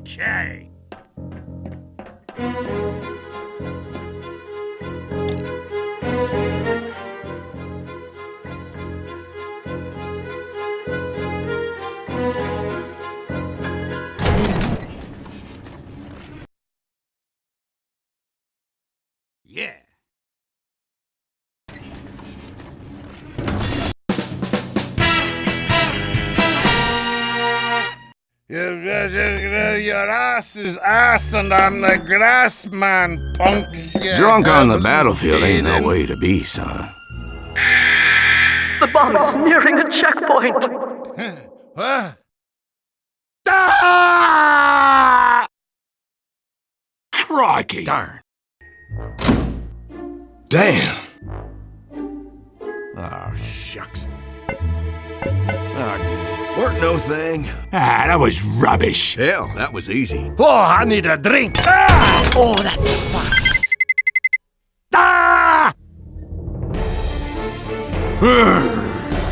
Okay. Yeah. Your, your, your ass is assing on the grass, man, punk. You Drunk on the battlefield ain't no way to be, son. The bomb is nearing a checkpoint. in- Huh? Ah! Crikey! Darn. Damn. Oh, shucks. Ah, weren't no thing. Ah, that was rubbish. Hell, that was easy. Oh, I need a drink. Ah! Oh, that's fun. Ah!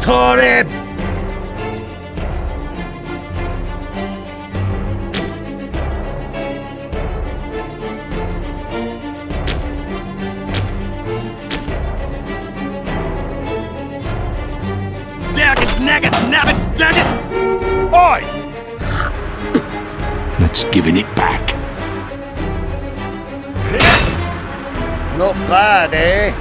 Sorry. Daggett, nagget, nabbit, daggett! Oi! Let's giving it back. Not bad, eh?